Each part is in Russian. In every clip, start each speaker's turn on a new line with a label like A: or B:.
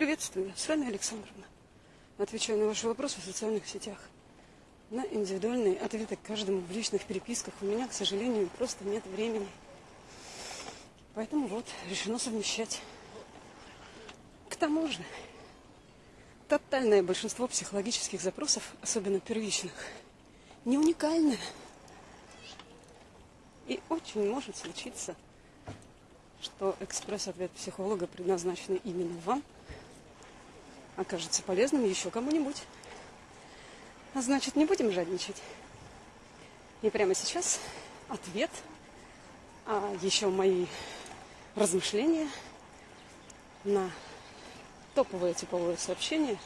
A: Приветствую, с вами Александровна. Отвечаю на ваши вопросы в социальных сетях. На индивидуальные ответы к каждому в личных переписках у меня, к сожалению, просто нет времени. Поэтому вот, решено совмещать. К тому же, тотальное большинство психологических запросов, особенно первичных, не уникальное. И очень может случиться, что экспресс-ответ психолога, предназначенный именно вам, окажется полезным еще кому-нибудь. А значит, не будем жадничать. И прямо сейчас ответ, а еще мои размышления на топовое типовое сообщение.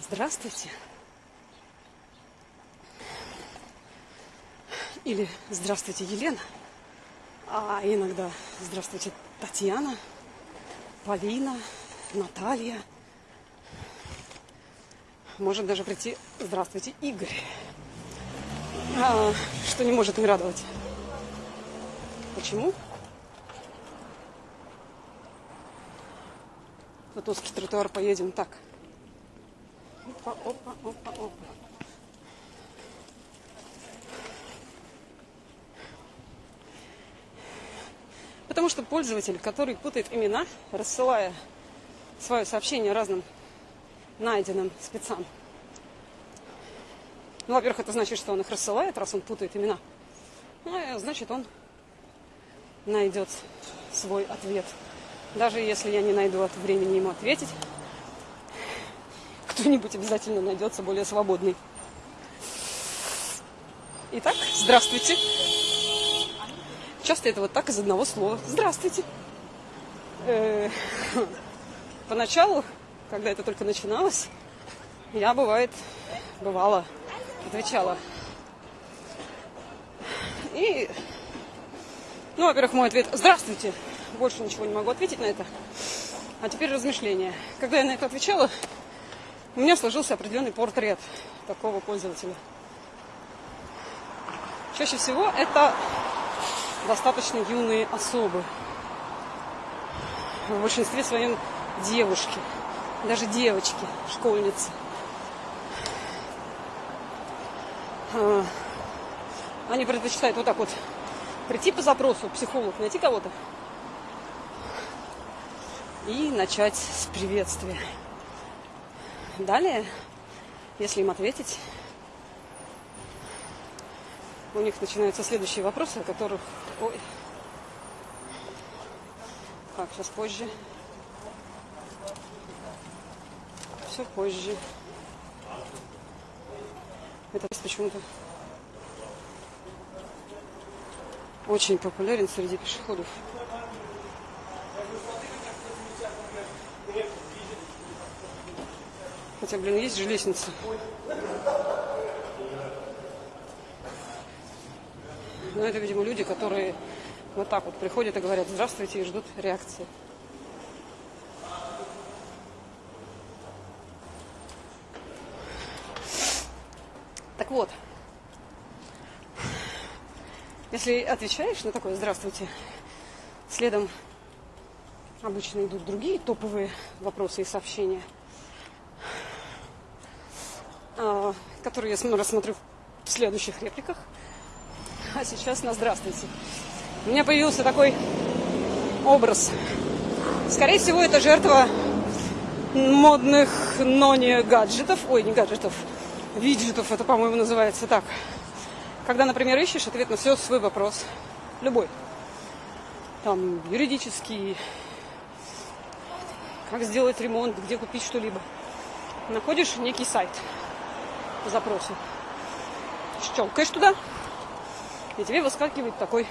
A: Здравствуйте. Или здравствуйте, Елена. А иногда здравствуйте, Татьяна, Полина, Наталья. Может даже прийти здравствуйте, Игорь. А, что не может не радовать. Почему? Вот узкий тротуар поедем так. Опа, опа, опа, опа. Потому что пользователь, который путает имена, рассылая свое сообщение разным найденным спецам. Ну, во-первых, это значит, что он их рассылает, раз он путает имена. Ну, значит, он найдет свой ответ даже если я не найду от времени ему ответить, кто-нибудь обязательно найдется более свободный. Итак, здравствуйте. Часто это вот так из одного слова. Здравствуйте. Э, поначалу, когда это только начиналось, я бывает, бывало, отвечала. И, ну, во-первых, мой ответ «Здравствуйте» больше ничего не могу ответить на это. А теперь размышления. Когда я на это отвечала, у меня сложился определенный портрет такого пользователя. Чаще всего это достаточно юные особы. В большинстве своем девушки, даже девочки, школьницы. А, они предпочитают вот так вот прийти по запросу, психолог, найти кого-то, и начать с приветствия. Далее, если им ответить, у них начинаются следующие вопросы, о которых... Ой. Так, сейчас позже. Все позже. Это почему-то очень популярен среди пешеходов. Хотя, блин, есть же лестница. Но это, видимо, люди, которые вот так вот приходят и говорят «здравствуйте» и ждут реакции. Так вот, если отвечаешь на такое «здравствуйте», следом обычно идут другие топовые вопросы и сообщения – а, который я рассмотрю в следующих репликах. А сейчас на здравствуйте. У меня появился такой образ. Скорее всего, это жертва модных, но не гаджетов. Ой, не гаджетов. Виджетов, это, по-моему, называется так. Когда, например, ищешь ответ на все свой вопрос. Любой. Там, юридический, как сделать ремонт, где купить что-либо. Находишь некий сайт – по запросу. Щелкаешь туда, и тебе выскакивает такой,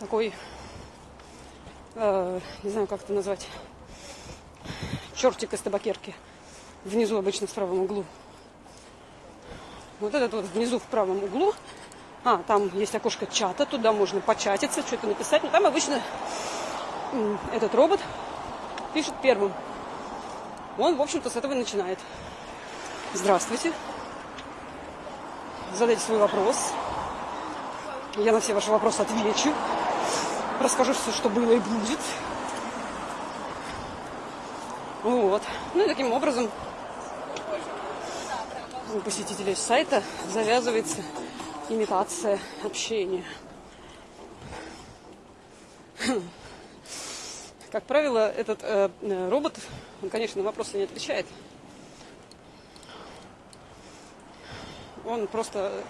A: такой, э, не знаю, как это назвать, чертик из табакерки. Внизу обычно в правом углу. Вот этот вот внизу в правом углу. А, там есть окошко чата, туда можно початиться, что-то написать. Но там обычно этот робот пишет первым. Он, в общем-то, с этого начинает. Здравствуйте. Задайте свой вопрос. Я на все ваши вопросы отвечу. Расскажу все, что было и будет. Вот. Ну и таким образом у посетителей сайта завязывается имитация общения. Как правило, этот э, э, робот, он, конечно, на вопросы не отвечает. Он просто...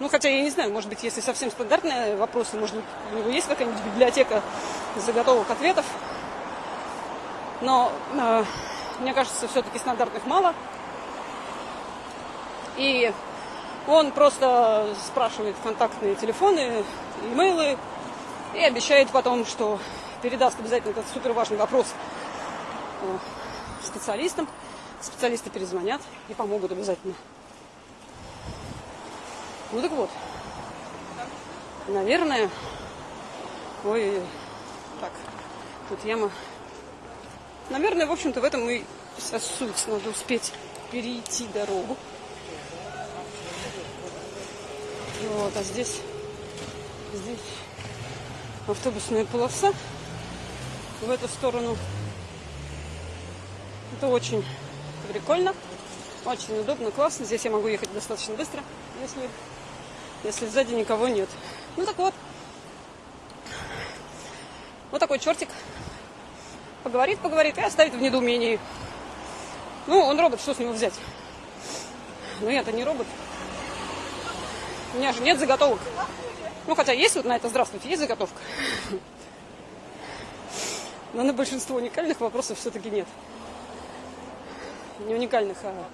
A: Ну, хотя я не знаю, может быть, если совсем стандартные вопросы, может у него есть какая-нибудь библиотека заготовок ответов. Но э, мне кажется, все-таки стандартных мало. И он просто спрашивает контактные телефоны, имейлы и обещает потом, что передаст обязательно этот супер важный вопрос э, специалистам. Специалисты перезвонят и помогут обязательно. Ну так вот. Наверное... Ой, так, тут яма. Наверное, в общем-то, в этом и вся суть. Надо успеть перейти дорогу. Вот, а здесь, здесь автобусная полоса в эту сторону. Это очень прикольно, очень удобно, классно. Здесь я могу ехать достаточно быстро, если, если сзади никого нет. Ну так вот. Вот такой чертик. Поговорит, поговорит и оставит в недоумении. Ну, он робот, что с него взять? Ну, я-то не робот. У меня же нет заготовок. Ну, хотя есть вот на это здравствуйте, есть заготовка. Но на большинство уникальных вопросов все-таки нет. Не уникальных, а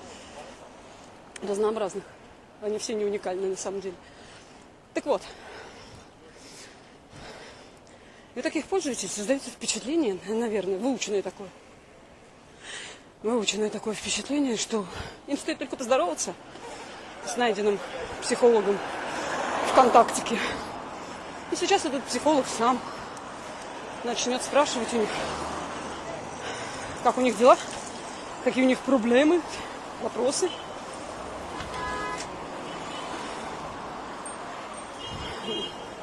A: разнообразных. Они все не уникальны на самом деле. Так вот. Вы таких пользуетесь, создаете впечатление, наверное, выученное такое. Выученное такое впечатление, что им стоит только поздороваться с найденным психологом ВКонтактике. И сейчас этот психолог сам начнет спрашивать у них, как у них дела, какие у них проблемы, вопросы.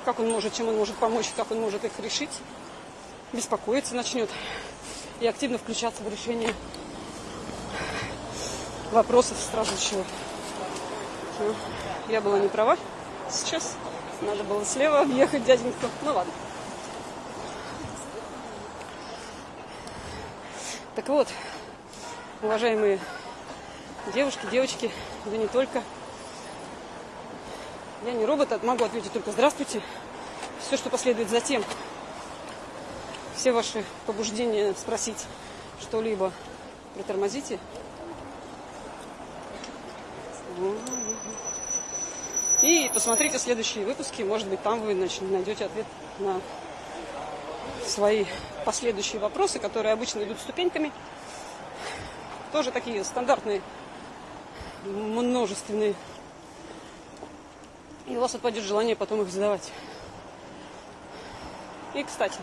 A: Как он может, чем он может помочь, как он может их решить. Беспокоиться начнет и активно включаться в решение вопросов страждущего. Я была не права сейчас. Надо было слева объехать дяденьку. Ну ладно. Так вот, уважаемые девушки, девочки, да не только. Я не робот, а могу ответить только здравствуйте. Все, что последует затем, все ваши побуждения спросить что-либо, притормозите. И посмотрите следующие выпуски. Может быть, там вы найдете ответ на свои последующие вопросы, которые обычно идут ступеньками. Тоже такие стандартные, множественные. И у вас отпадет желание потом их задавать. И, кстати,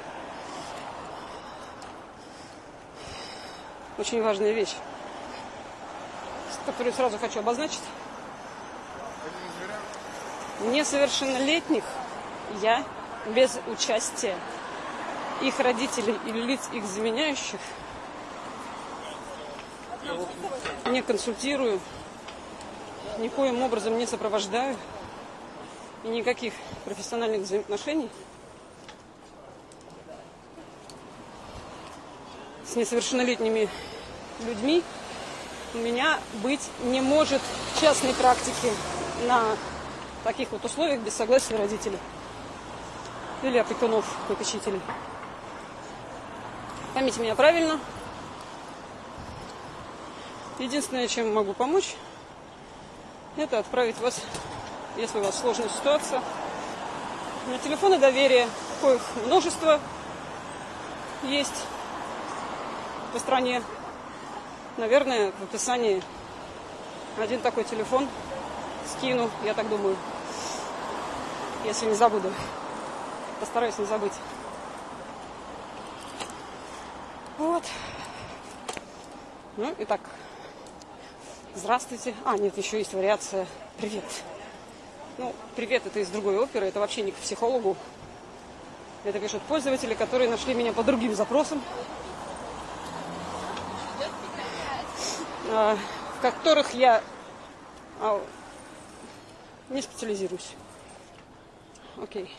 A: очень важная вещь, которую сразу хочу обозначить несовершеннолетних я без участия их родителей или лиц их заменяющих не консультирую, никоим образом не сопровождаю и никаких профессиональных взаимоотношений с несовершеннолетними людьми у меня быть не может. В частной практике на таких вот условиях без согласия родителей или опекунов, попечителей. Поймите меня правильно. Единственное, чем могу помочь, это отправить вас, если у вас сложная ситуация, на телефоны доверия, коих множество есть по стране. Наверное, в описании один такой телефон – скину, я так думаю. Если не забуду. Постараюсь не забыть. Вот. Ну, итак. Здравствуйте. А, нет, еще есть вариация. Привет. Ну, привет, это из другой оперы. Это вообще не к психологу. Это пишут пользователи, которые нашли меня по другим запросам. э, в которых я э, не специализируюсь. Окей.